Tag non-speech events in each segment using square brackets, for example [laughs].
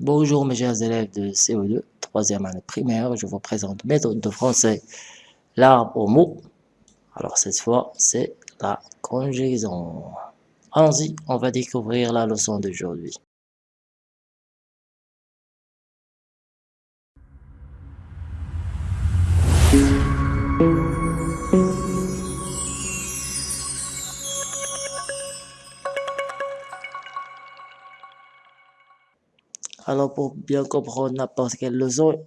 Bonjour mes chers élèves de CO2, troisième année primaire, je vous présente méthode de français, l'arbre au mot. Alors cette fois, c'est la conjugaison. Allons-y, on va découvrir la leçon d'aujourd'hui. Alors pour bien comprendre n'importe quelle leçon,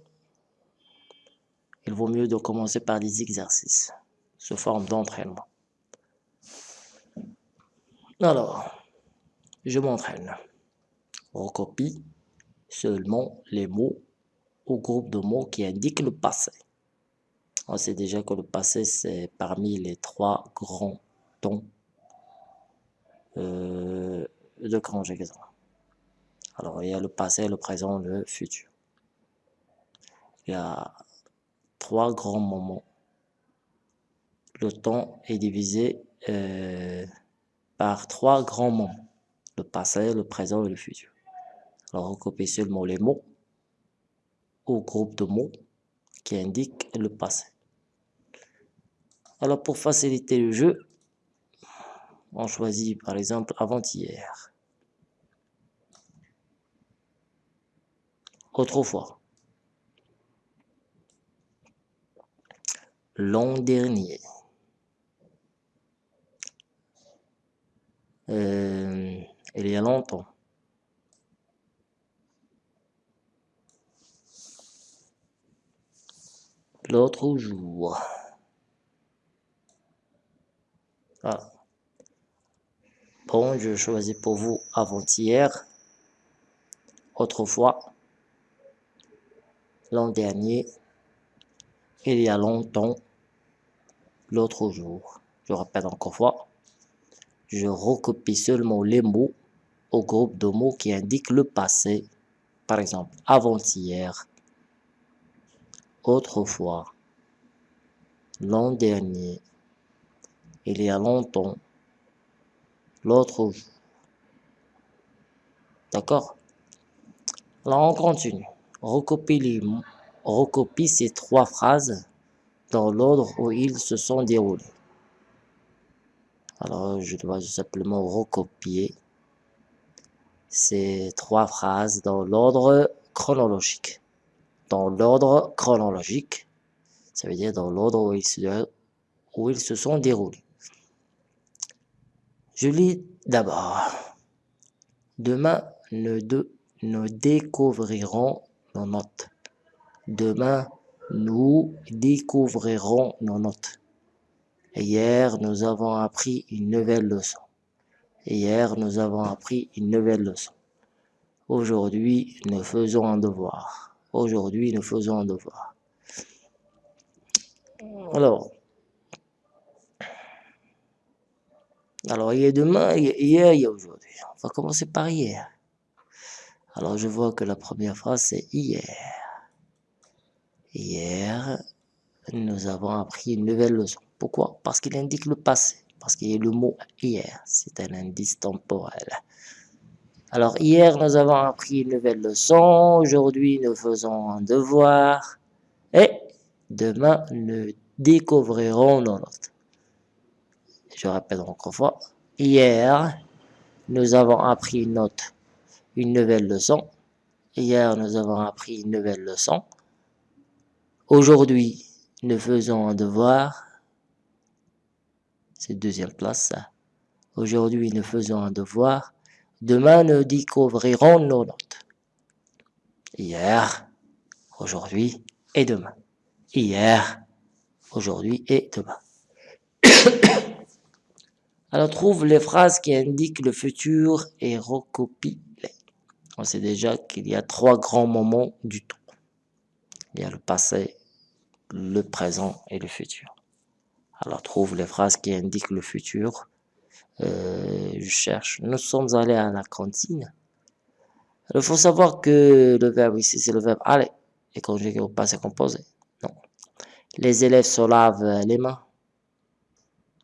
il vaut mieux de commencer par des exercices sous forme d'entraînement. Alors, je m'entraîne. On copie seulement les mots ou groupe de mots qui indiquent le passé. On sait déjà que le passé, c'est parmi les trois grands tons euh, de conjugaison. Alors, il y a le passé, le présent, le futur. Il y a trois grands moments. Le temps est divisé euh, par trois grands moments. Le passé, le présent et le futur. Alors, on seulement les mots au groupe de mots qui indiquent le passé. Alors, pour faciliter le jeu, on choisit par exemple avant-hier. Autrefois. L'an dernier. Euh, il y a longtemps. L'autre jour. Ah. Bon, je choisis pour vous avant-hier, autrefois, l'an dernier, il y a longtemps, l'autre jour. Je répète encore fois, je recopie seulement les mots au groupe de mots qui indiquent le passé. Par exemple, avant-hier, autrefois, l'an dernier, il y a longtemps, l'autre jour. D'accord? Là, on continue recopie, ces trois phrases dans l'ordre où ils se sont déroulés. Alors, je dois simplement recopier ces trois phrases dans l'ordre chronologique. Dans l'ordre chronologique, ça veut dire dans l'ordre où, ils se, sont déroulés. Je lis d'abord. Demain, nous découvrirons nos notes. Demain, nous découvrirons nos notes. Hier, nous avons appris une nouvelle leçon. Hier, nous avons appris une nouvelle leçon. Aujourd'hui, nous faisons un devoir. Aujourd'hui, nous faisons un devoir. Alors, alors il y a demain, hier, il y a aujourd'hui. On va commencer par hier. Alors je vois que la première phrase c'est hier. Hier, nous avons appris une nouvelle leçon. Pourquoi? Parce qu'il indique le passé. Parce qu'il y a le mot hier. C'est un indice temporel. Alors hier, nous avons appris une nouvelle leçon. Aujourd'hui, nous faisons un devoir. Et demain, nous découvrirons nos notes. Je répète encore une fois. Hier, nous avons appris une note une nouvelle leçon. Hier, nous avons appris une nouvelle leçon. Aujourd'hui, nous faisons un devoir. C'est deuxième place, Aujourd'hui, nous faisons un devoir. Demain, nous découvrirons nos notes. Hier, aujourd'hui et demain. Hier, aujourd'hui et demain. [coughs] Alors, trouve les phrases qui indiquent le futur et recopie on sait déjà qu'il y a trois grands moments du temps. Il y a le passé, le présent et le futur. Alors trouve les phrases qui indiquent le futur. Euh, je cherche. Nous sommes allés à la cantine. Il faut savoir que le verbe ici, c'est le verbe aller. Et conjugué au passé composé. Non. Les élèves se lavent les mains.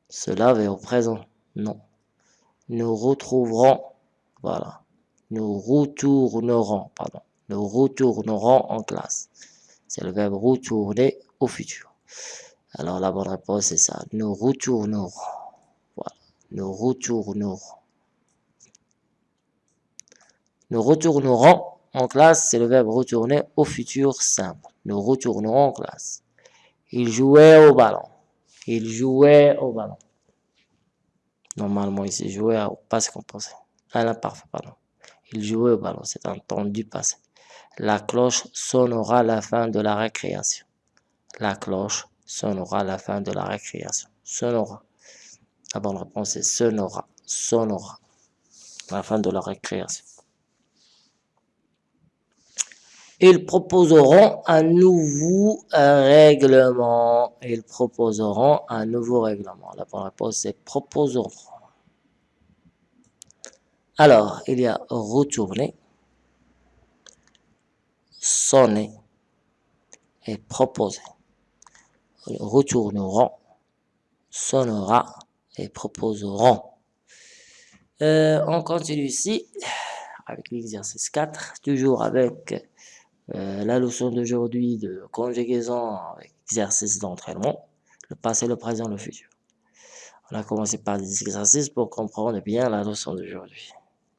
Se lavent au présent. Non. Nous retrouverons. Voilà nous retournerons, pardon, Nous retournerons en classe. C'est le verbe retourner au futur. Alors la bonne réponse c'est ça. Nous retournerons. Voilà. Nous retournerons. Nous retournerons en classe, c'est le verbe retourner au futur simple. Nous retournerons en classe. Il jouait au ballon. Il jouait au ballon. Normalement, il s'est joué au passé composé. À l'imparfait, pardon. Il jouait au ballon, c'est un temps du passé. La cloche sonnera la fin de la récréation. La cloche sonnera la fin de la récréation. Sonnera. La bonne réponse est sonnera. Sonnera. La fin de la récréation. Ils proposeront un nouveau règlement. Ils proposeront un nouveau règlement. La bonne réponse est proposeront. Alors, il y a retourner, sonner et proposer. Retourneront, sonnera et proposeront. Euh, on continue ici avec l'exercice 4, toujours avec euh, la leçon d'aujourd'hui de conjugaison avec exercice d'entraînement, le passé, le présent, le futur. On a commencé par des exercices pour comprendre bien la leçon d'aujourd'hui.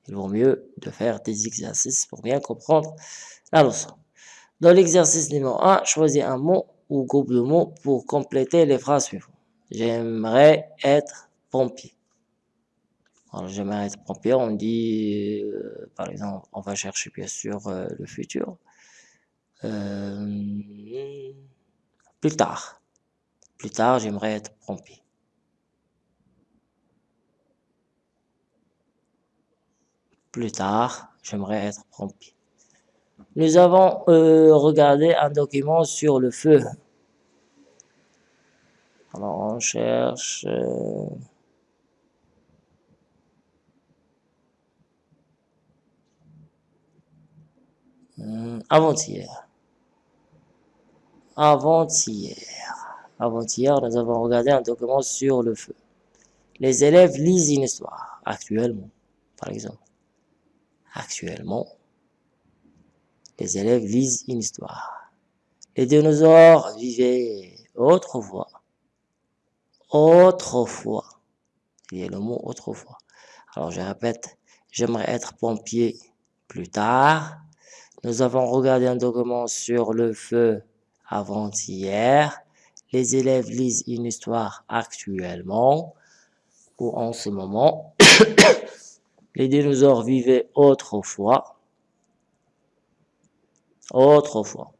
Il vaut mieux de faire des exercices pour bien comprendre la leçon. Dans l'exercice numéro 1, choisis un mot ou groupe de mots pour compléter les phrases suivantes. J'aimerais être pompier. Alors, j'aimerais être pompier, on dit, euh, par exemple, on va chercher bien sûr euh, le futur. Euh, plus tard. Plus tard, j'aimerais être pompier. Plus tard, j'aimerais être pompier. Nous avons euh, regardé un document sur le feu. Alors, on cherche... Euh, hmm, avant-hier. Avant-hier. Avant-hier, nous avons regardé un document sur le feu. Les élèves lisent une histoire, actuellement, par exemple. Actuellement, les élèves lisent une histoire. Les dinosaures vivaient autrefois. Autrefois. Il y a le mot autrefois. Alors, je répète, j'aimerais être pompier plus tard. Nous avons regardé un document sur le feu avant-hier. Les élèves lisent une histoire actuellement ou en ce moment. [coughs] [coughs] Les dinosaures vivaient autrefois. Autrefois.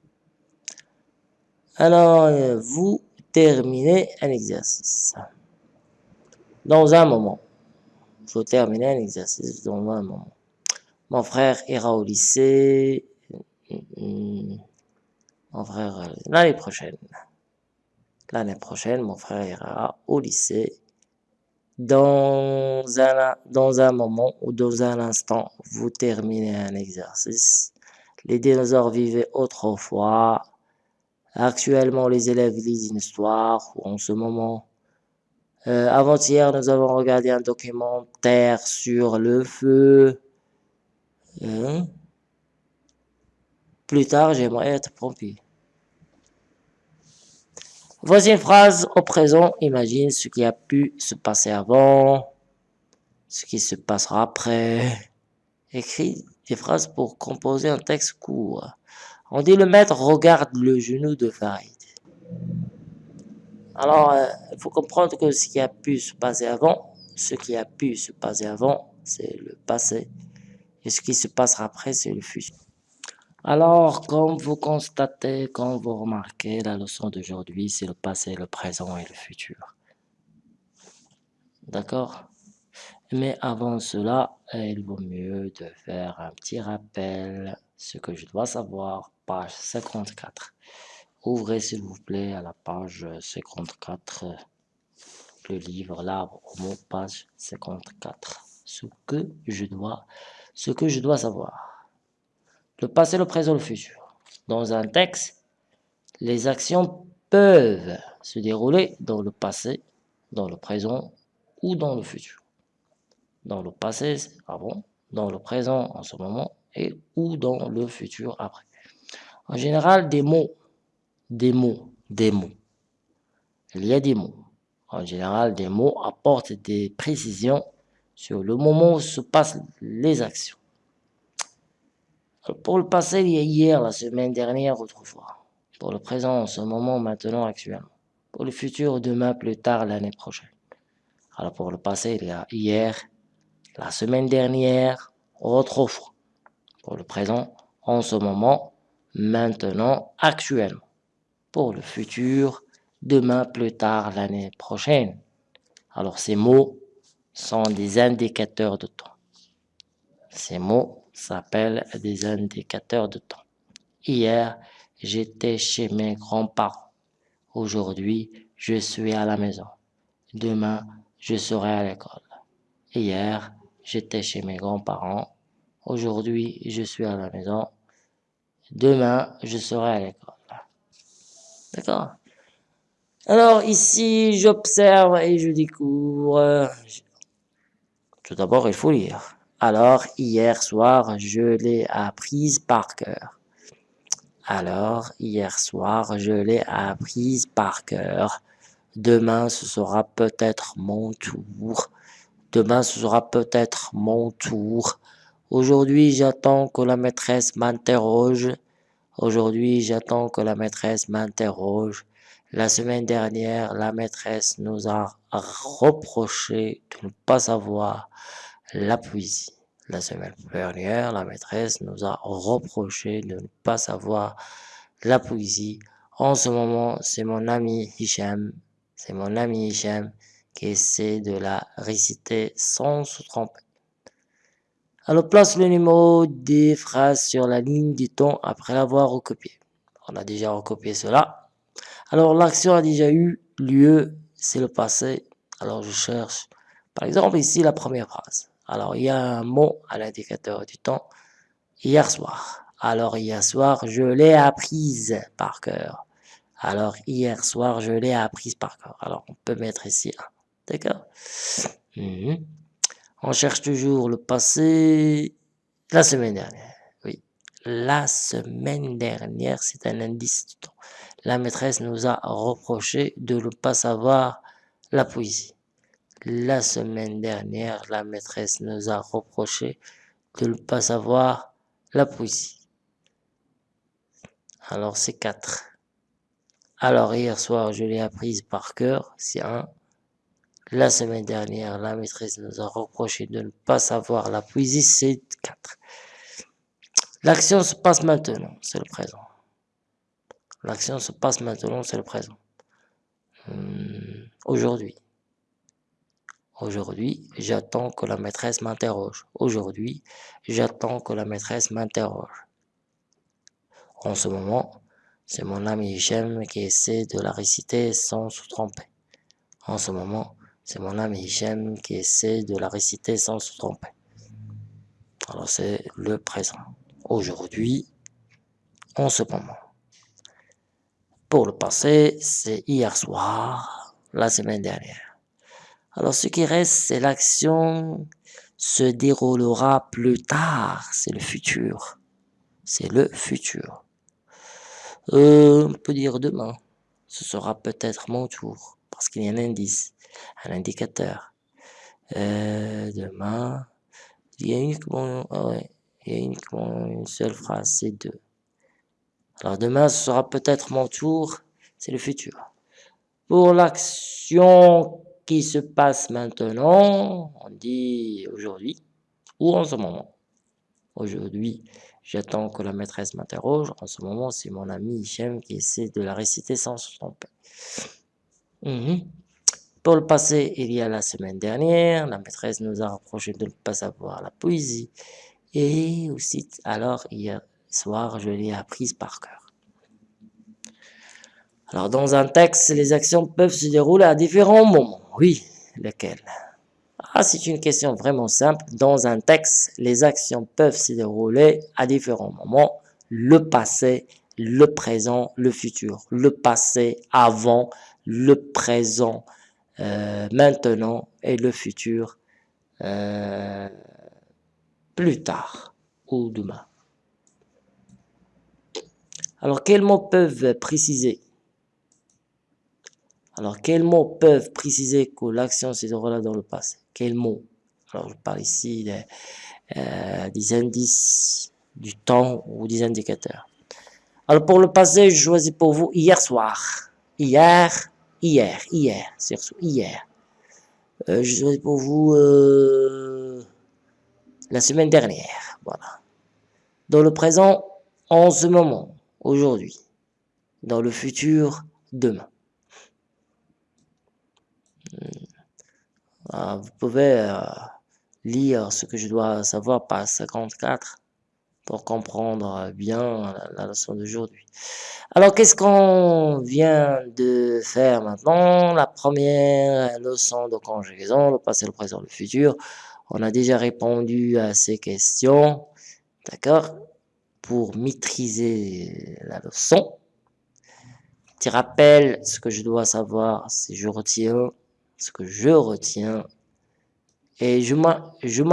Alors, vous terminez un exercice. Dans un moment. Vous terminez un exercice dans un moment. Mon frère ira au lycée. Mon frère, euh, l'année prochaine. L'année prochaine, mon frère ira au lycée. Dans un, dans un moment ou dans un instant, vous terminez un exercice. Les dinosaures vivaient autrefois. Actuellement, les élèves lisent une histoire. Ou en ce moment, euh, avant-hier, nous avons regardé un documentaire sur le feu. Hein? Plus tard, j'aimerais être pompier. Voici une phrase au présent. Imagine ce qui a pu se passer avant, ce qui se passera après. Écris des phrases pour composer un texte court. On dit le maître regarde le genou de Farid. Alors, euh, il faut comprendre que ce qui a pu se passer avant, ce qui a pu se passer avant, c'est le passé. Et ce qui se passera après, c'est le futur. Alors, comme vous constatez, comme vous remarquez, la leçon d'aujourd'hui, c'est le passé, le présent et le futur. D'accord? Mais avant cela, il vaut mieux de faire un petit rappel, ce que je dois savoir, page 54. Ouvrez s'il vous plaît à la page 54, le livre L'arbre au mot, page 54. Ce que je dois, ce que je dois savoir le passé, le présent, le futur. Dans un texte, les actions peuvent se dérouler dans le passé, dans le présent ou dans le futur. Dans le passé, avant, dans le présent en ce moment et ou dans le futur après. En général, des mots, des mots, des mots. Il y a des mots. En général, des mots apportent des précisions sur le moment où se passent les actions. Pour le passé, il y a hier, la semaine dernière, autrefois. Pour le présent, en ce moment, maintenant, actuellement. Pour le futur, demain, plus tard, l'année prochaine. Alors pour le passé, il y a hier, la semaine dernière, autrefois. Pour le présent, en ce moment, maintenant, actuellement. Pour le futur, demain, plus tard, l'année prochaine. Alors ces mots sont des indicateurs de temps. Ces mots s'appellent des indicateurs de temps. Hier, j'étais chez mes grands-parents. Aujourd'hui, je suis à la maison. Demain, je serai à l'école. Hier, j'étais chez mes grands-parents. Aujourd'hui, je suis à la maison. Demain, je serai à l'école. D'accord? Alors ici, j'observe et je découvre. Tout d'abord, il faut lire. Alors, hier soir, je l'ai apprise par cœur. Alors, hier soir, je l'ai apprise par cœur. Demain, ce sera peut-être mon tour. Demain, ce sera peut-être mon tour. Aujourd'hui, j'attends que la maîtresse m'interroge. Aujourd'hui, j'attends que la maîtresse m'interroge. La semaine dernière, la maîtresse nous a reproché de ne pas savoir la poésie. La semaine dernière, la maîtresse nous a reproché de ne pas savoir la poésie. En ce moment, c'est mon ami Hicham, c'est mon ami Hicham qui essaie de la réciter sans se tromper. Alors place le numéro des phrases sur la ligne du temps après l'avoir recopié. On a déjà recopié cela. Alors l'action a déjà eu lieu, c'est le passé. Alors je cherche, par exemple ici la première phrase. Alors il y a un mot à l'indicateur du temps. Hier soir. Alors hier soir, je l'ai apprise par cœur. Alors hier soir, je l'ai apprise par cœur. Alors on peut mettre ici un. D'accord? Mhm. On cherche toujours le passé. La semaine dernière, oui. La semaine dernière, c'est un indice du temps. La maîtresse nous a reproché de ne pas savoir la poésie. La semaine dernière, la maîtresse nous a reproché de ne pas savoir la poésie. Alors, c'est quatre. Alors, hier soir, je l'ai apprise par cœur, c'est un. La semaine dernière, la maîtresse nous a reproché de ne pas savoir la poésie, c'est 4. L'action se passe maintenant, c'est le présent. L'action se passe maintenant, c'est le présent. Hmm, aujourd'hui. Aujourd'hui, j'attends que la maîtresse m'interroge. Aujourd'hui, j'attends que la maîtresse m'interroge. En ce moment, c'est mon ami Hichem qui essaie de la réciter sans se tromper. En ce moment, c'est mon ami Hichem qui essaie de la réciter sans se tromper. Alors c'est le présent. Aujourd'hui, en ce moment. Pour le passé, c'est hier soir, la semaine dernière. Alors ce qui reste, c'est l'action se déroulera plus tard, c'est le futur. C'est le futur. Euh, on peut dire demain. Ce sera peut-être mon tour, parce qu'il y a un indice un indicateur. Euh, demain, il y a uniquement, ah il y a uniquement une seule phrase, c'est deux. Alors demain, ce sera peut-être mon tour, c'est le futur. Pour l'action qui se passe maintenant, on dit aujourd'hui ou en ce moment. Aujourd'hui, j'attends que la maîtresse m'interroge. En ce moment, c'est mon ami Hichem qui essaie de la réciter sans se tromper. Mhm. Pour le passé, il y a la semaine dernière, la maîtresse nous a reproché de ne pas savoir la poésie. Et aussi, alors, hier soir, je l'ai apprise par cœur. Alors, dans un texte, les actions peuvent se dérouler à différents moments. Oui, lesquels? Ah, c'est une question vraiment simple. Dans un texte, les actions peuvent se dérouler à différents moments. Le passé, le présent, le futur. Le passé, avant, le présent, euh, maintenant et le futur euh, plus tard ou demain. Alors, quels mots peuvent préciser Alors, quels mots peuvent préciser que l'action se déroule dans le passé? Quels mots? Alors, je parle ici des, euh, des indices du temps ou des indicateurs. Alors, pour le passé, je choisis pour vous hier soir. Hier, hier, hier, surtout hier. Euh, je choisis pour vous euh, la semaine dernière. Voilà. Dans le présent, en ce moment, aujourd'hui. Dans le futur, demain. Hmm. Ah, vous pouvez euh, lire ce que je dois savoir par 54 pour comprendre bien la, leçon d'aujourd'hui. Alors, qu'est-ce qu'on vient de faire maintenant? La première leçon de conjugaison, le passé, le présent, le futur. On a déjà répondu à ces questions. D'accord? Pour maîtriser la leçon. Tu rappelles ce que je dois savoir, si je retiens ce que je retiens. Et je, je,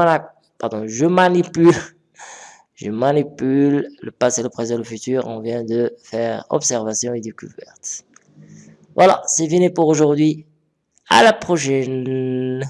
pardon, je manipule [laughs] je manipule le passé, le présent, le futur. On vient de faire observation et découverte. Voilà, c'est fini pour aujourd'hui. À la prochaine.